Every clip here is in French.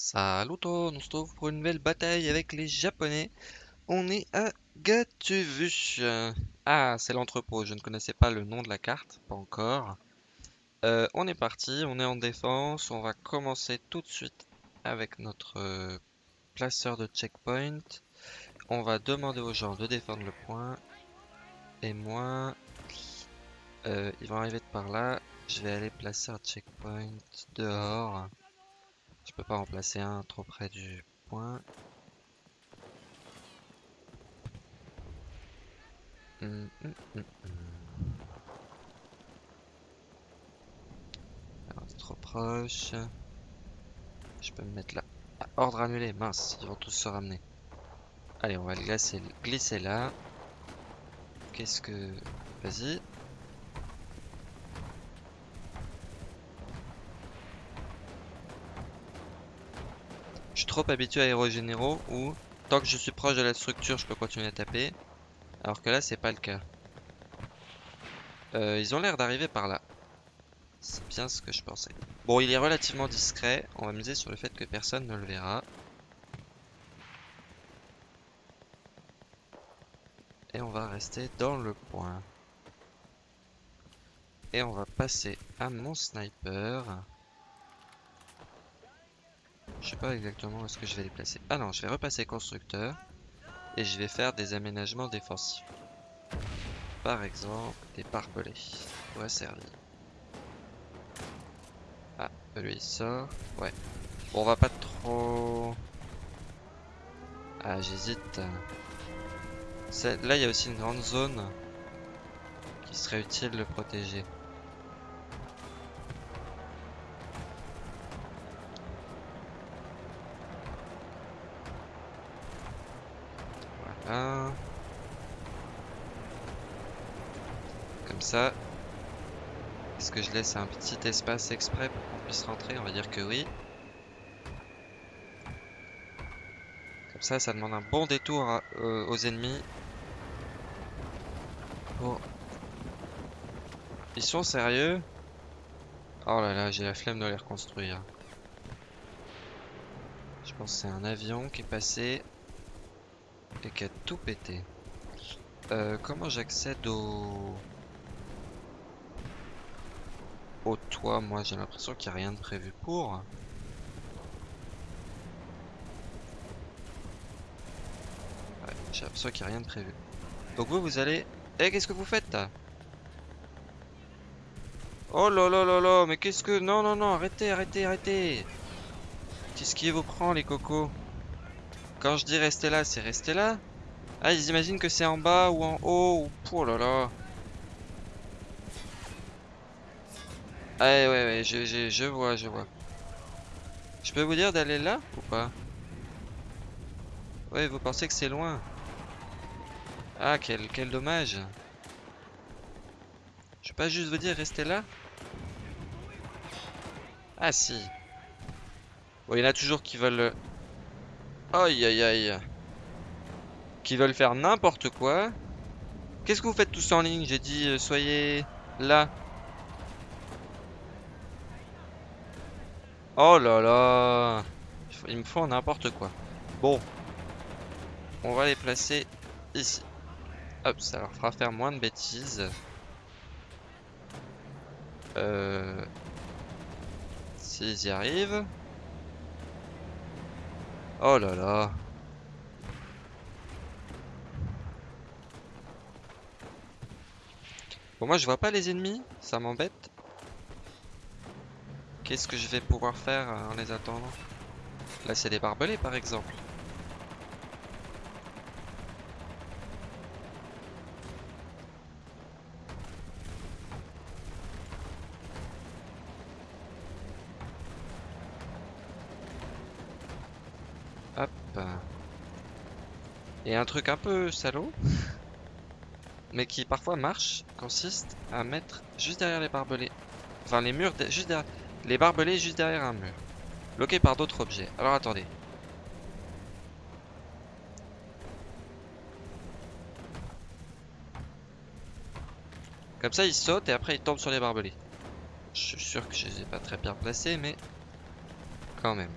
Salut tout, on se retrouve pour une nouvelle bataille avec les japonais. On est à Gatuvu. Ah, c'est l'entrepôt, je ne connaissais pas le nom de la carte, pas encore. Euh, on est parti, on est en défense, on va commencer tout de suite avec notre euh, placeur de checkpoint. On va demander aux gens de défendre le point. Et moi, euh, ils vont arriver de par là. Je vais aller placer un checkpoint dehors. Je peux pas en placer un trop près du point. Hum, hum, hum, Alors, trop proche. Je peux me mettre là. Ah, ordre annulé, mince, ils vont tous se ramener. Allez, on va le glisser, glisser là. Qu'est-ce que... Vas-y. Trop habitué à Aérogénéraux où tant que je suis proche de la structure, je peux continuer à taper. Alors que là, c'est pas le cas. Euh, ils ont l'air d'arriver par là. C'est bien ce que je pensais. Bon, il est relativement discret. On va miser sur le fait que personne ne le verra. Et on va rester dans le point. Et on va passer à mon sniper. Je sais pas exactement où est-ce que je vais les placer. Ah non, je vais repasser constructeur. Et je vais faire des aménagements défensifs. Par exemple, des barbelés. pourrait servir. Ah, lui il sort. Ouais. Bon, on va pas trop... Ah, j'hésite. Là, il y a aussi une grande zone qui serait utile de protéger. Voilà. Comme ça. Est-ce que je laisse un petit espace exprès pour qu'on puisse rentrer? On va dire que oui. Comme ça, ça demande un bon détour euh, aux ennemis. Ils sont sérieux? Oh là là, j'ai la flemme de les reconstruire. Je pense que c'est un avion qui est passé et qui a tout pété. Euh, comment j'accède au... au toit Moi j'ai l'impression qu'il n'y a rien de prévu pour. J'ai l'impression qu'il n'y a rien de prévu. Donc vous, vous allez... Eh, qu'est-ce que vous faites? Là Oh là là là là, mais qu'est-ce que... Non, non, non, arrêtez, arrêtez, arrêtez. Qu'est-ce qui vous prend, les cocos? Quand je dis rester là, c'est rester là? Ah, ils imaginent que c'est en bas ou en haut ou... Oh là là Ah ouais, ouais, je, je, vois, je vois. Je peux vous dire d'aller là ou pas? Ouais, vous pensez que c'est loin? Ah, quel, dommage. Je peux pas juste vous dire rester là? Ah si. Bon, il y en a toujours qui veulent... Aïe aïe aïe. Qui veulent faire n'importe quoi. Qu'est-ce que vous faites tous en ligne? J'ai dit euh, soyez là. Oh là là. Ils me font n'importe quoi. Bon. On va les placer ici. Hop, ça leur fera faire moins de bêtises. Euh... S'ils y arrivent. Oh là là. Bon, moi je vois pas les ennemis, ça m'embête. Qu'est-ce que je vais pouvoir faire en les attendant? Là, c'est des barbelés par exemple. Et un truc un peu salaud, mais qui parfois marche, consiste à mettre juste derrière les barbelés. Enfin, les murs, juste derrière. Les barbelés juste derrière un mur. Bloqués par d'autres objets. Alors attendez. Comme ça, ils sautent et après ils tombent sur les barbelés. Je suis sûr que je les ai pas très bien placés, mais quand même.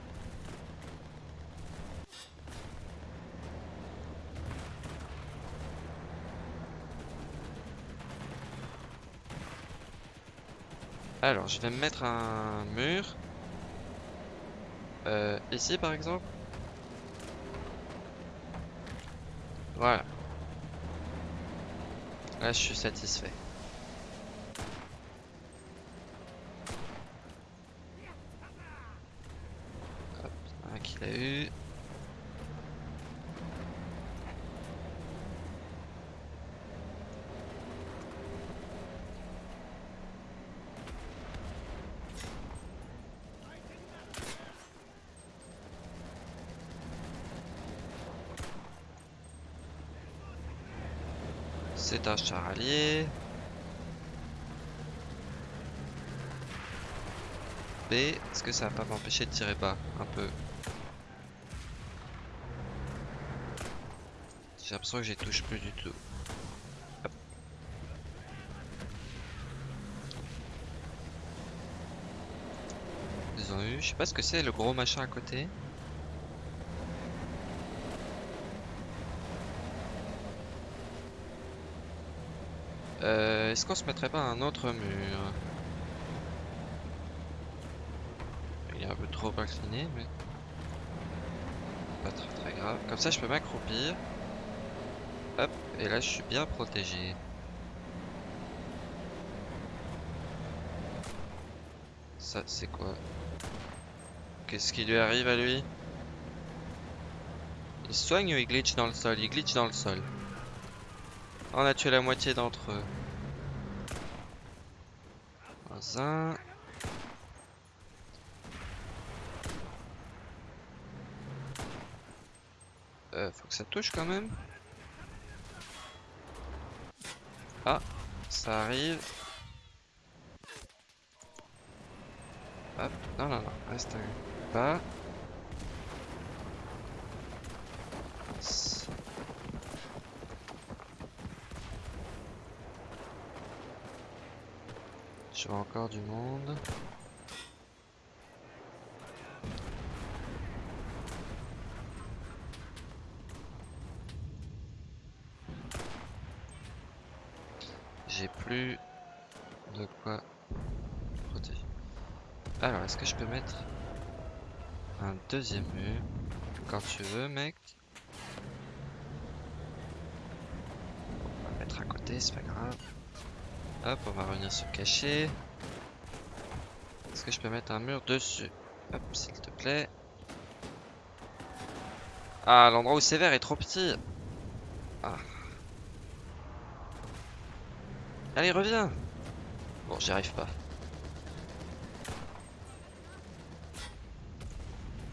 Alors, je vais me mettre un mur. Euh, ici, par exemple. Voilà. Là, je suis satisfait. Hop, un qu'il a eu. C'est un char allié. B, est-ce que ça va pas m'empêcher de tirer bas un peu? J'ai l'impression que j'y touche plus du tout. Ils ont eu, je sais pas ce que c'est le gros machin à côté. Euh, Est-ce qu'on se mettrait pas un autre mur Il est un peu trop incliné, mais pas très très grave. Comme ça, je peux m'accroupir. Hop, et là, je suis bien protégé. Ça, c'est quoi? Qu'est-ce qui lui arrive à lui? Il soigne ou il glitch dans le sol? Il glitch dans le sol. On a tué la moitié d'entre eux. Euh, faut que ça touche quand même. Ah, ça arrive. Hop, non, non, non, reste bas. Je vois encore du monde. J'ai plus de quoi protéger. Alors, est-ce que je peux mettre un deuxième mur quand tu veux, mec? On va mettre à côté, c'est pas grave. Hop, on va revenir se cacher. Est-ce que je peux mettre un mur dessus? Hop, s'il te plaît. Ah, l'endroit où c'est vert est trop petit. Ah. Allez, reviens Bon, j'y arrive pas.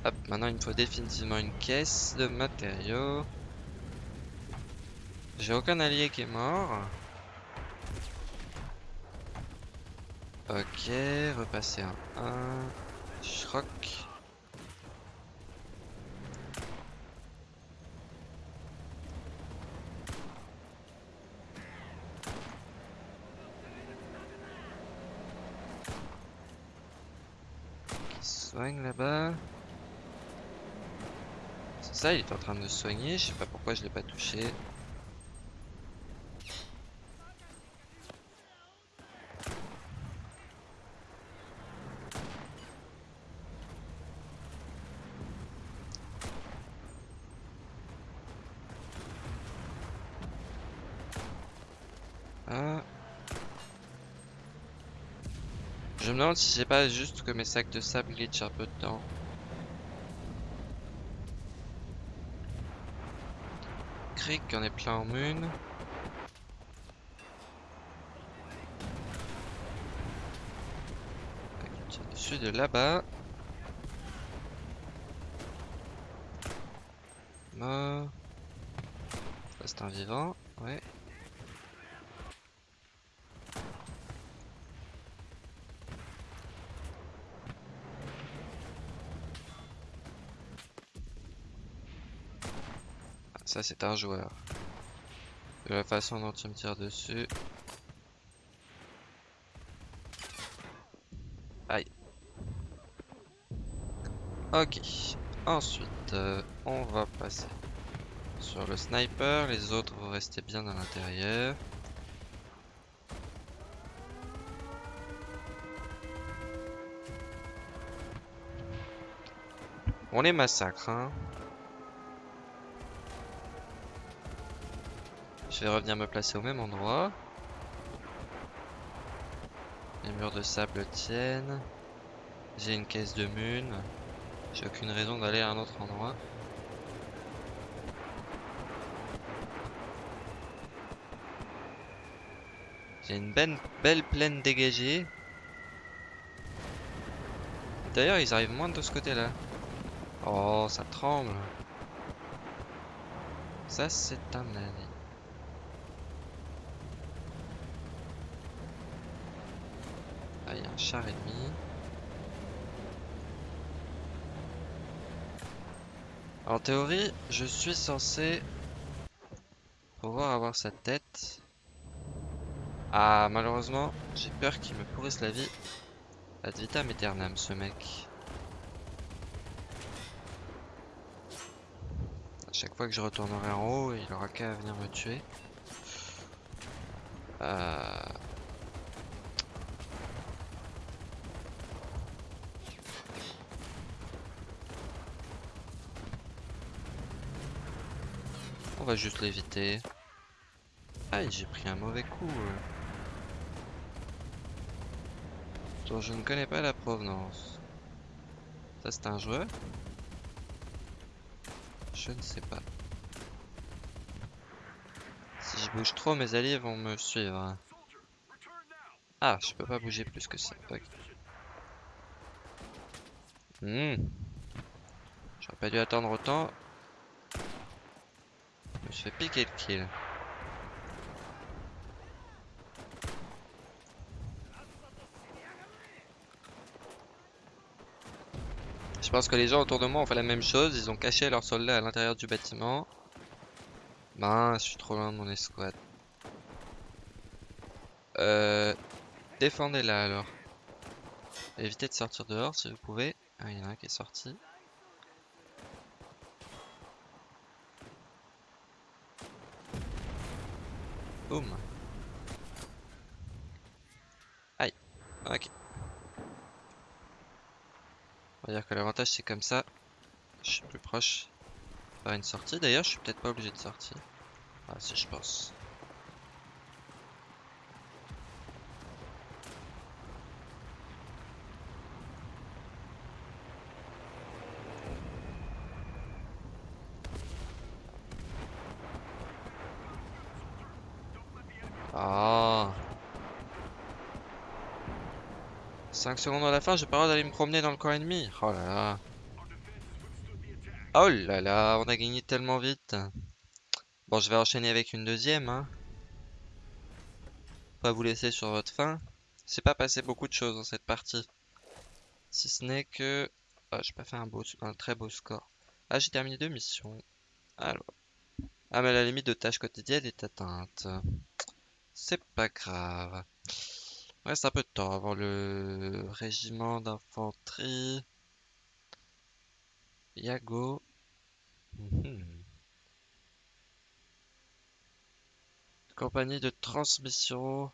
Hop, maintenant il me faut définitivement une caisse de matériaux. J'ai aucun allié qui est mort. Ok, repasser un 1. Shrock. Qui soigne là-bas. C'est ça, il est en train de soigner. Je sais pas pourquoi je l'ai pas touché. Ah. Je me demande si c'est pas juste que mes sacs de sable glitch un peu dedans. Cric, on est plein en mune. Dessus de là-bas. Mort. Ça c'est un vivant, ouais. Ça, c'est un joueur. De la façon dont il me tire dessus. Aïe. Ok. Ensuite, euh, on va passer sur le sniper. Les autres, vont rester bien à l'intérieur. On les massacre, hein. Je vais revenir me placer au même endroit. Les murs de sable tiennent. J'ai une caisse de mune. J'ai aucune raison d'aller à un autre endroit. J'ai une belle, belle plaine dégagée. D'ailleurs, ils arrivent moins de ce côté-là. Oh, ça tremble. Ça, c'est un avis. Ah, il y a un ennemi. En théorie, je suis censé pouvoir avoir sa tête. Ah, malheureusement, j'ai peur qu'il me pourrisse la vie. Ad vitam aeternam, ce mec. À chaque fois que je retournerai en haut, il aura qu'à venir me tuer. Euh... juste l'éviter. Aïe, j'ai pris un mauvais coup. dont je ne connais pas la provenance. Ça c'est un joueur? Je ne sais pas. Si je bouge trop, mes alliés vont me suivre. Ah, je peux pas bouger plus que ça. Hmm. J'aurais pas dû attendre autant. Piquer le kill. Je pense que les gens autour de moi ont fait la même chose. Ils ont caché leurs soldats à l'intérieur du bâtiment. Ben, je suis trop loin de mon escouade. Euh, Défendez-la alors. Évitez de sortir dehors si vous pouvez. Ah, il y en a qui est sorti. Boum. Aïe. Ok. On va dire que l'avantage c'est comme ça. Je suis plus proche. Faire une sortie. D'ailleurs, je suis peut-être pas obligé de sortir. Ah si je pense. Ah. 5 secondes à la fin, j'ai pas droit d'aller me promener dans le camp ennemi. Oh là là. Oh là là, on a gagné tellement vite. Bon, je vais enchaîner avec une deuxième. Hein. Pas vous laisser sur votre faim. C'est pas passé beaucoup de choses dans cette partie. Si ce n'est que... Oh, j'ai pas fait un, beau, très beau score. Ah, j'ai terminé deux missions. Alors. Ah, mais la limite de tâches quotidiennes est atteinte. C'est pas grave. Reste un peu de temps avant le régiment d'infanterie. Yago. Mhm. Compagnie de transmission. On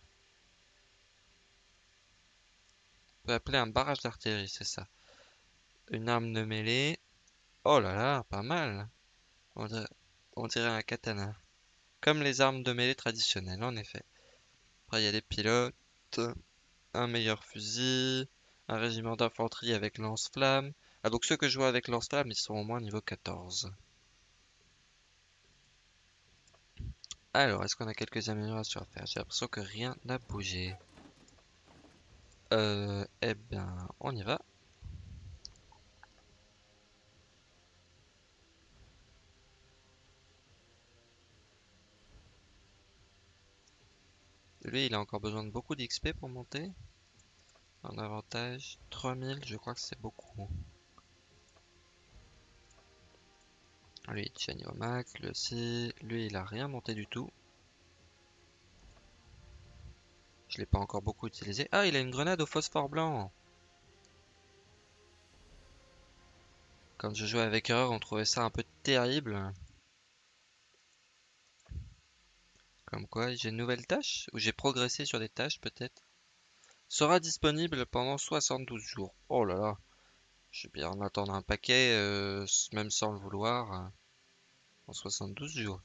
peut appeler un barrage d'artillerie, c'est ça. Une arme de mêlée. Oh là là, pas mal. On on dirait un katana. Comme les armes de mêlée traditionnelles, en effet. Il y a des pilotes un meilleur fusil, un régiment d'infanterie avec lance-flamme. Ah donc ceux que je vois avec lance-flamme, ils sont au moins niveau 14. Alors, est-ce qu'on a quelques améliorations à faire? J'ai l'impression que rien n'a bougé. Euh, eh bien, on y va. Lui, il a encore besoin de beaucoup d'XP pour monter. En avantage, 3000, je crois que c'est beaucoup. Lui, il au max, lui aussi. Lui, il a rien monté du tout. Je l'ai pas encore beaucoup utilisé. Ah, il a une grenade au phosphore blanc. Quand je jouais avec Erreur, on trouvait ça un peu terrible. Quoi, j'ai une nouvelle tâche Ou j'ai progressé sur des tâches peut-être Sera disponible pendant 72 jours. Oh là là. Je vais bien en attendre un paquet, euh, même sans le vouloir, euh, en 72 jours.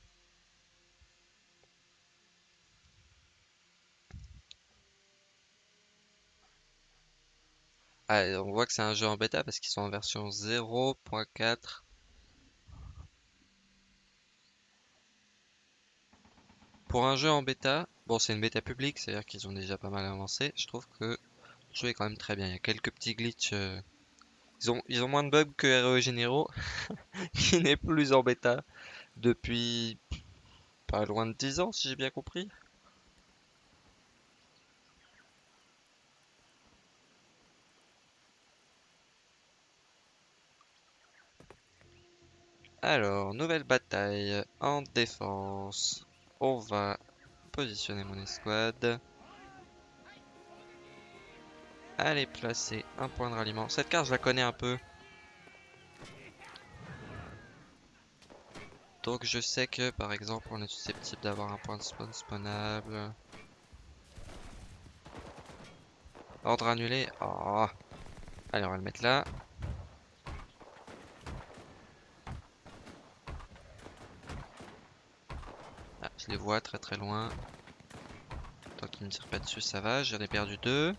Ah, on voit que c'est un jeu en bêta parce qu'ils sont en version 0.4. Pour un jeu en bêta, bon c'est une bêta publique, c'est-à-dire qu'ils ont déjà pas mal avancé, je trouve que le jeu est quand même très bien. Il y a quelques petits glitches. euh, Ils ont, ils ont moins de bugs que RE Généraux, qui n'est plus en bêta depuis pas loin de 10 ans, si j'ai bien compris. Alors, nouvelle bataille en défense. On va positionner mon escouade. Allez placer un point de ralliement. Cette carte, je la connais un peu. Donc je sais que, par exemple, on est susceptible d'avoir un point de spawn spawnable. Ordre annulé. Oh. Allez, on va le mettre là. Les vois très très loin. Tant qu'ils me tirent pas dessus, ça va. J'en ai perdu deux.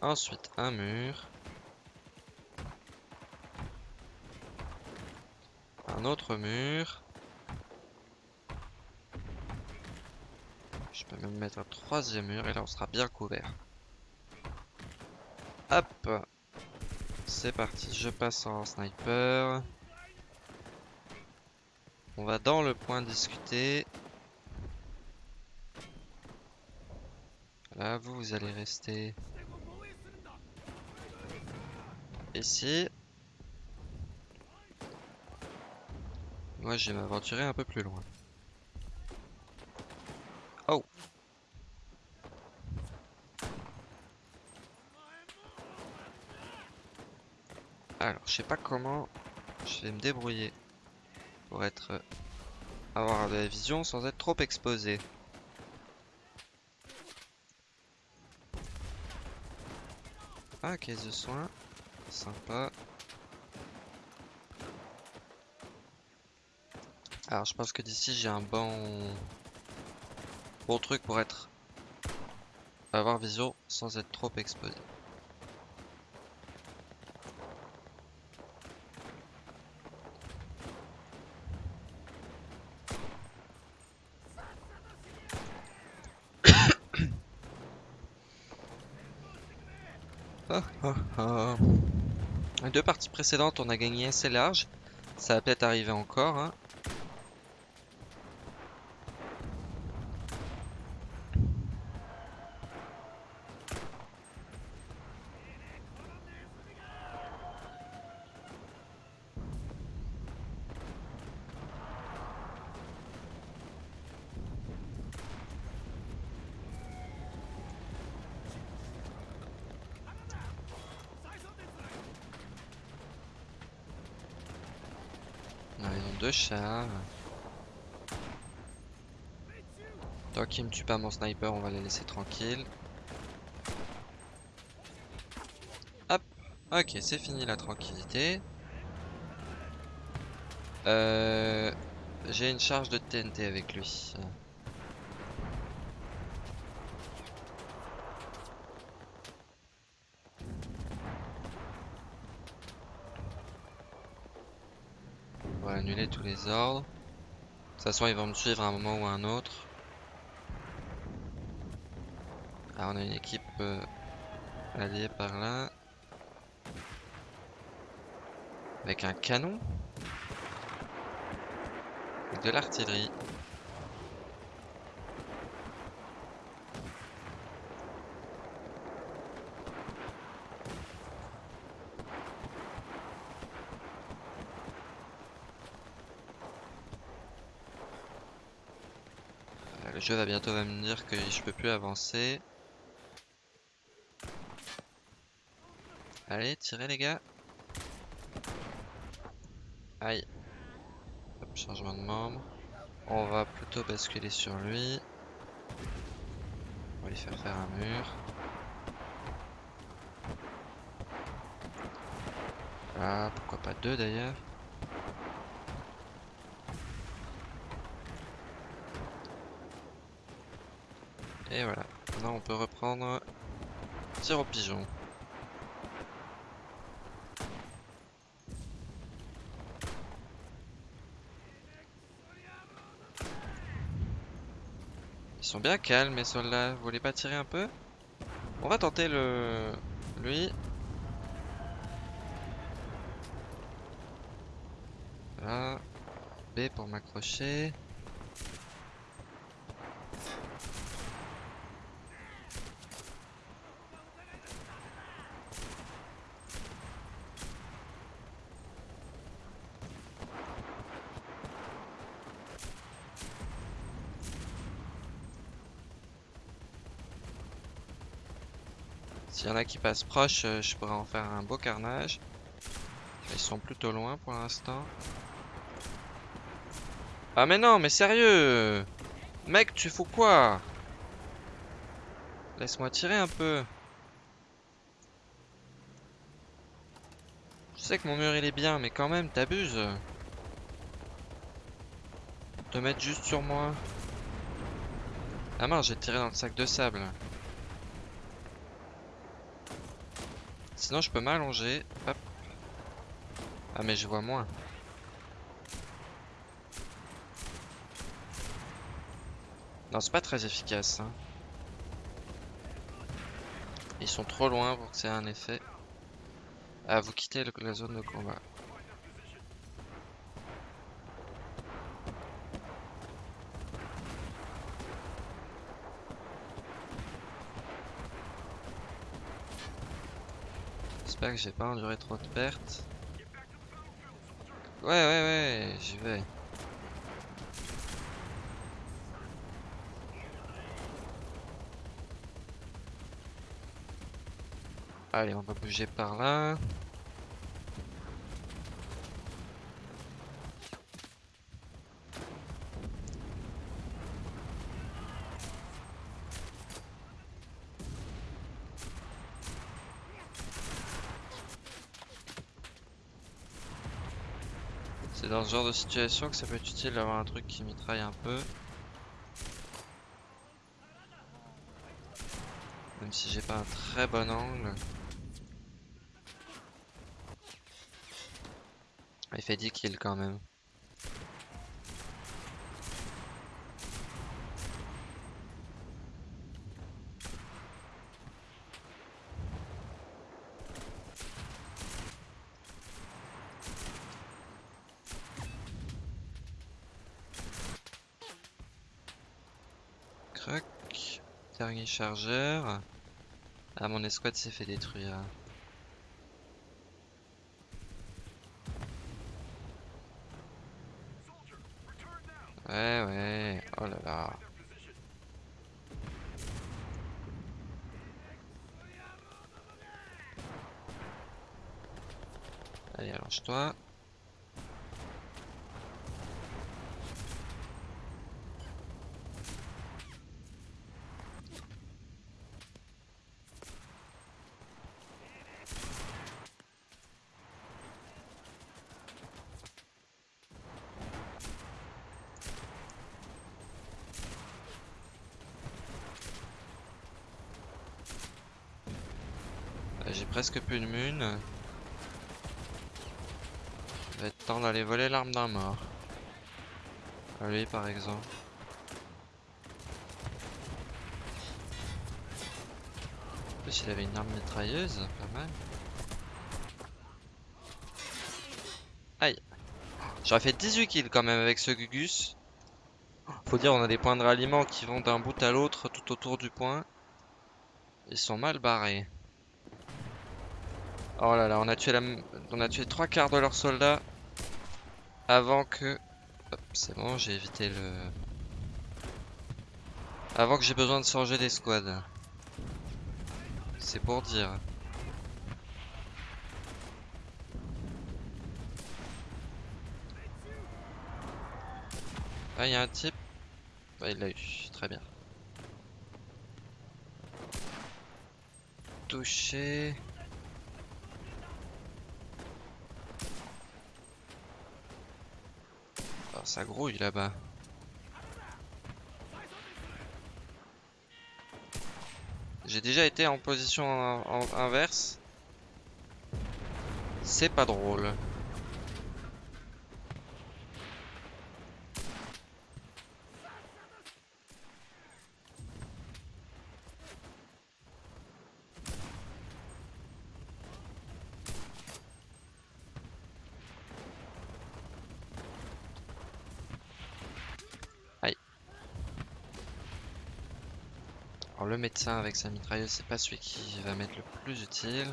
Ensuite, un mur. Un autre mur. Je peux même mettre un troisième mur et là on sera bien couvert. Hop C'est parti, je passe en sniper. On va dans le point discuter. Là, vous, allez rester ici. Moi, je vais m'aventurer un peu plus loin. Oh Alors, je sais pas comment je vais me débrouiller pour être avoir de la vision sans être trop exposé. Ah, caisse de soins. Sympa. Alors, je pense que d'ici, j'ai un bon... bon truc pour être... avoir vision sans être trop exposé. Ah, ah, ah. Les deux parties précédentes, on a gagné assez large. Ça va peut-être arriver encore. hein. Ont deux chars. Tant qu'ils me tuent pas mon sniper, on va les laisser tranquilles. Hop, ok, c'est fini la tranquillité. Euh, J'ai une charge de TNT avec lui. Va annuler tous les ordres. De toute façon, ils vont me suivre à un moment ou à un autre. Ah, on a une équipe euh, alliée par là. Avec un canon. Avec de l'artillerie. Jeu va bientôt va me dire que je peux plus avancer. Allez, tirez les gars. Aïe. Hop, changement de membre. On va plutôt basculer sur lui. On va lui faire faire un mur. Voilà, pourquoi pas deux d'ailleurs. Et voilà, maintenant on peut reprendre tir au pigeon. Ils sont bien calmes mes soldats, vous voulez pas tirer un peu? On va tenter le... lui. Voilà. B pour m'accrocher. S'il y en a qui passent proche, euh, je pourrais en faire un beau carnage. Ils sont plutôt loin pour l'instant. Ah mais non, mais sérieux Mec, tu fous quoi? Laisse-moi tirer un peu. Je sais que mon mur il est bien, mais quand même, t'abuses. De mettre juste sur moi. Ah mince, j'ai tiré dans le sac de sable. Sinon, je peux m'allonger. Ah, mais je vois moins. Non, c'est pas très efficace. hein. Ils sont trop loin pour que ça ait un effet. Ah, vous quittez la zone de combat. Que j'ai pas enduré trop de pertes. Ouais, ouais, ouais, j'y vais. Allez, on va bouger par là. C'est dans ce genre de situation que ça peut être utile d'avoir un truc qui mitraille un peu. Même si j'ai pas un très bon angle. Il fait 10 kills quand même. Chargeur. Ah, mon escouade s'est fait détruire. Ouais, ouais. Oh là là. Allez, allonge-toi. Euh, J'ai presque plus de mun. Il va être temps d'aller voler l'arme d'un mort. Lui par exemple. En plus il avait une arme mitrailleuse, pas mal. Aïe. J'aurais fait 18 kills quand même avec ce Gugus. Faut dire on a des points de ralliement qui vont d'un bout à l'autre tout autour du point. Ils sont mal barrés. Oh là là, on a tué la... on a tué trois quarts de leurs soldats avant que... C'est bon, j'ai évité le... Avant que j'ai besoin de changer d'escouade. C'est pour dire. Ah, il y a un type. Bah, il l'a eu, très bien. Touché. Ça grouille là-bas. J'ai déjà été en position inverse. C'est pas drôle. Avec sa mitrailleuse, c'est pas celui qui va mettre le plus utile.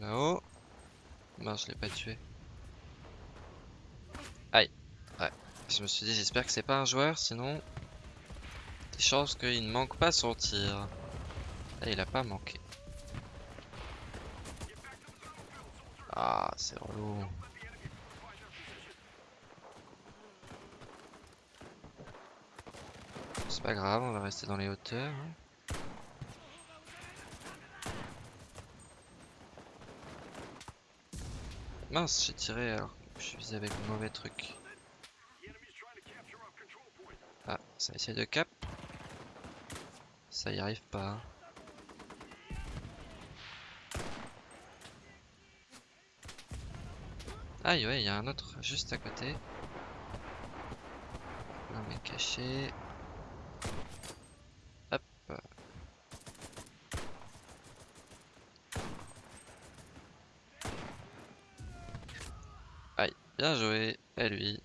là-haut. Non, je l'ai pas tué. Aïe. Ouais. Je me suis dit, j'espère que c'est pas un joueur, sinon... Des chances qu'il ne manque pas son tir. Là, il a pas manqué. Ah, c'est relou. C'est pas grave, on va rester dans les hauteurs. Hein. Mince, j'ai tiré alors. Je suis avec le mauvais truc. Ça essaie de cap. Ça y arrive pas. Aïe, ouais, il y a un autre juste à côté. Un mec caché. Bien joué, à lui.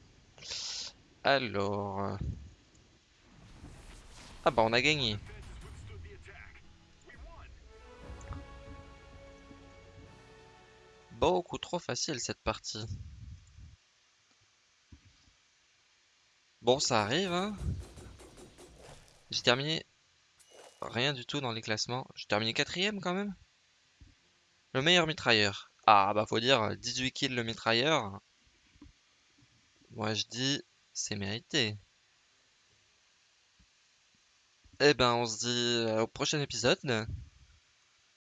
Alors... Ah bah on a gagné. Beaucoup trop facile cette partie. Bon, ça arrive, hein. J'ai terminé rien du tout dans les classements. J'ai terminé quatrième quand même. Le meilleur mitrailleur. Ah bah faut dire 18 kills le mitrailleur. Moi je dis, c'est mérité. Eh ben, on se dit au prochain épisode.